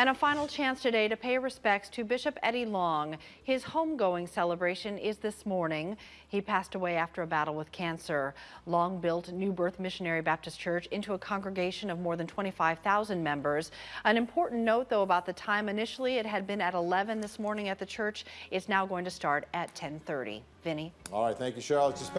And a final chance today to pay respects to Bishop Eddie Long. His homegoing celebration is this morning. He passed away after a battle with cancer. Long built New Birth Missionary Baptist Church into a congregation of more than 25,000 members. An important note, though, about the time. Initially, it had been at 11 this morning at the church. It's now going to start at 1030. Vinny. All right, thank you, Charlotte.